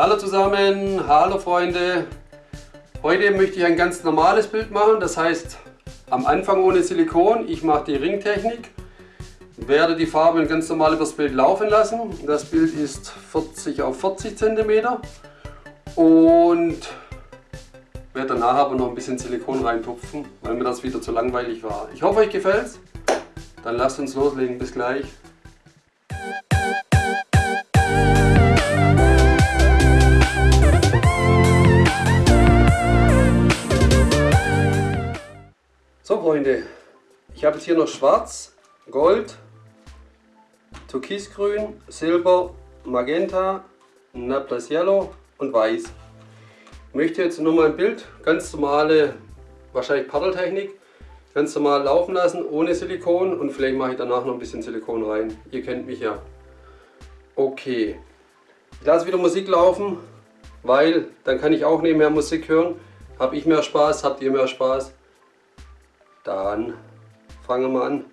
Hallo zusammen, hallo Freunde. Heute möchte ich ein ganz normales Bild machen, das heißt am Anfang ohne Silikon. Ich mache die Ringtechnik, werde die Farbe ganz normal übers Bild laufen lassen. Das Bild ist 40 auf 40 cm und werde danach aber noch ein bisschen Silikon reintupfen, weil mir das wieder zu langweilig war. Ich hoffe euch gefällt's. Dann lasst uns loslegen, bis gleich. Freunde, ich habe jetzt hier noch Schwarz, Gold, Türkisgrün, Silber, Magenta, Naples Yellow und Weiß. Ich möchte jetzt nur mal ein Bild, ganz normale, wahrscheinlich Paddeltechnik, ganz normal laufen lassen, ohne Silikon und vielleicht mache ich danach noch ein bisschen Silikon rein. Ihr kennt mich ja. Okay, ich lasse wieder Musik laufen, weil dann kann ich auch nebenher Musik hören. Habe ich mehr Spaß, habt ihr mehr Spaß. Dann fangen wir an.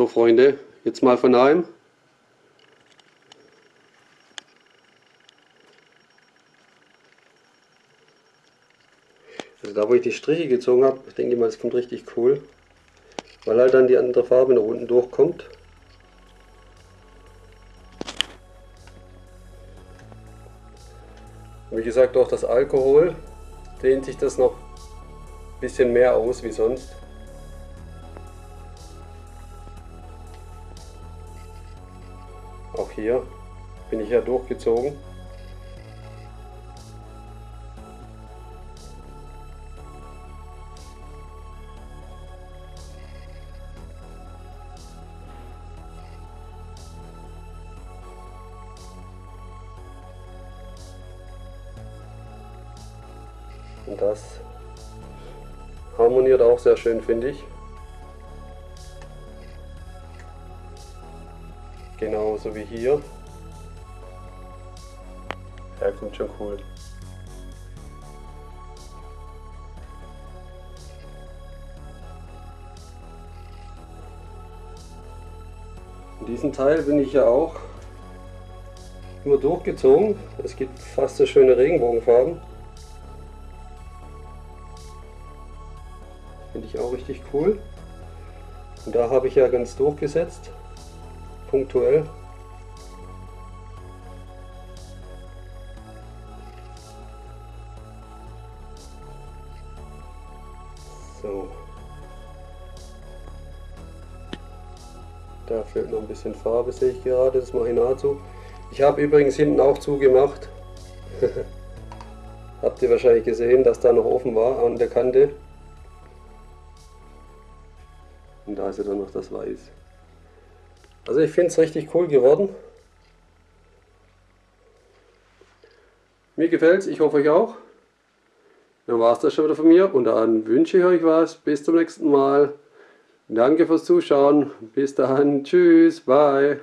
So Freunde, jetzt mal von einem. Also da wo ich die Striche gezogen habe, denke ich mal, es kommt richtig cool. Weil halt dann die andere Farbe nach unten durchkommt. Wie gesagt, durch das Alkohol dehnt sich das noch ein bisschen mehr aus wie sonst. Auch hier bin ich ja durchgezogen. Und das harmoniert auch sehr schön, finde ich. Genauso wie hier. Ja, kommt schon cool. In diesem Teil bin ich ja auch immer durchgezogen. Es gibt fast so schöne Regenbogenfarben. Finde ich auch richtig cool. Und da habe ich ja ganz durchgesetzt, punktuell. So. Da fehlt noch ein bisschen Farbe, sehe ich gerade, das mache ich nahezu. Ich habe übrigens hinten auch zugemacht. Habt ihr wahrscheinlich gesehen, dass da noch offen war an der Kante. Und da ist ja dann noch das Weiß. Also ich finde es richtig cool geworden. Mir gefällt es, ich hoffe euch auch. Dann war es das schon wieder von mir und dann wünsche ich euch was. Bis zum nächsten Mal. Danke fürs Zuschauen. Bis dann. Tschüss. Bye.